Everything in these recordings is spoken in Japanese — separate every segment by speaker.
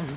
Speaker 1: Mm.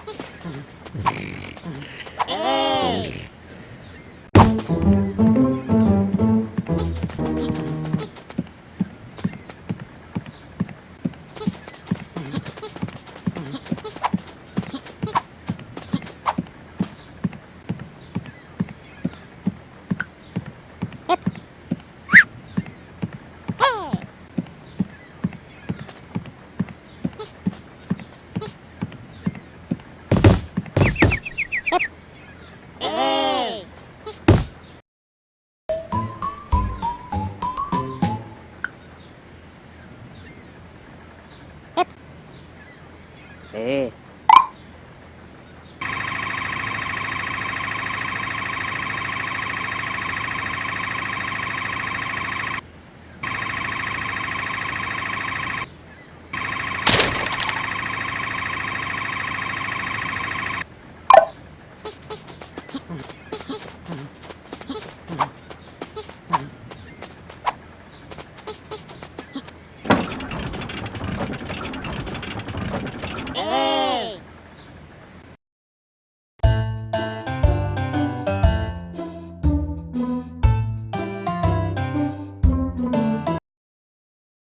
Speaker 1: 哎。